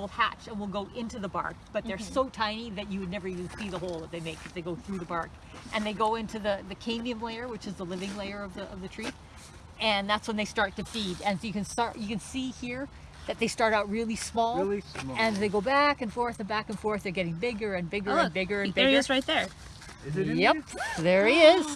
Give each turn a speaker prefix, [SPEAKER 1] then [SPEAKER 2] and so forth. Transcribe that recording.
[SPEAKER 1] will hatch and will go into the bark, but they're mm-hmm. so tiny that you would never even see the hole that they make if they go through the bark. And they go into the, the cambium layer, which is the living layer of the, of the tree. And that's when they start to feed. And so you can start, you can see here that they start out really small.
[SPEAKER 2] Really small.
[SPEAKER 1] And they go back and forth and back and forth. They're getting bigger and bigger
[SPEAKER 3] Oh,
[SPEAKER 1] and bigger and
[SPEAKER 3] there
[SPEAKER 1] bigger.
[SPEAKER 3] he is right there.
[SPEAKER 2] Is it
[SPEAKER 1] Yep,
[SPEAKER 2] there?
[SPEAKER 1] there he is.